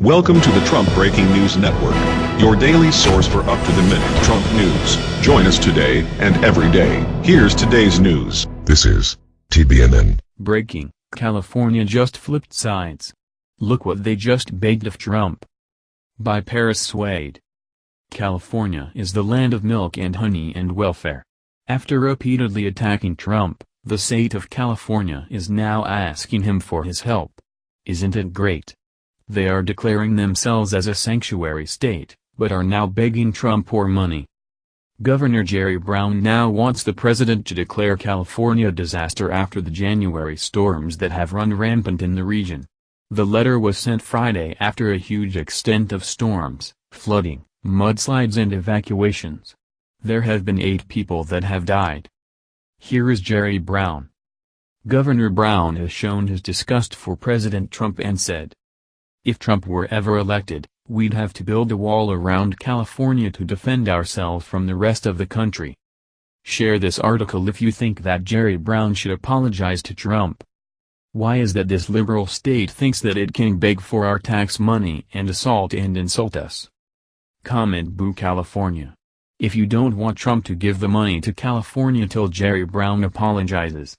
Welcome to the Trump Breaking News Network, your daily source for up-to-the-minute Trump news. Join us today and every day. Here's today's news. This is TBNN. Breaking, California just flipped sides. Look what they just begged of Trump. By Paris Swade. California is the land of milk and honey and welfare. After repeatedly attacking Trump, the state of California is now asking him for his help. Isn't it great? They are declaring themselves as a sanctuary state, but are now begging Trump for money. Governor Jerry Brown now wants the president to declare California a disaster after the January storms that have run rampant in the region. The letter was sent Friday after a huge extent of storms, flooding, mudslides and evacuations. There have been eight people that have died. Here is Jerry Brown. Governor Brown has shown his disgust for President Trump and said, if Trump were ever elected, we'd have to build a wall around California to defend ourselves from the rest of the country. Share this article if you think that Jerry Brown should apologize to Trump. Why is that this liberal state thinks that it can beg for our tax money and assault and insult us? Comment Boo California. If you don't want Trump to give the money to California till Jerry Brown apologizes.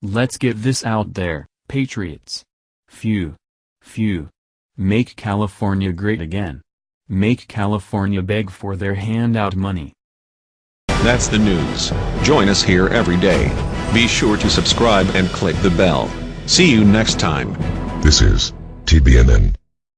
Let's get this out there, patriots. Phew. Phew. Make California great again. Make California beg for their handout money. That's the news. Join us here every day. Be sure to subscribe and click the bell. See you next time. This is TBNN.